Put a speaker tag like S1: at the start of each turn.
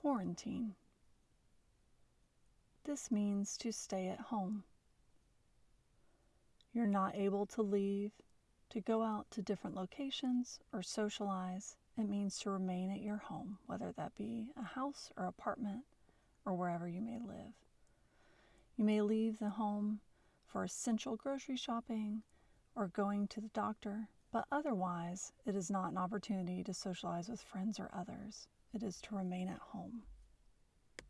S1: quarantine. This means to stay at home. You're not able to leave, to go out to different locations or socialize. It means to remain at your home, whether that be a house or apartment or wherever you may live. You may leave the home for essential grocery shopping or going to the doctor, but otherwise, it is not an opportunity to socialize with friends or others. It is to remain at home.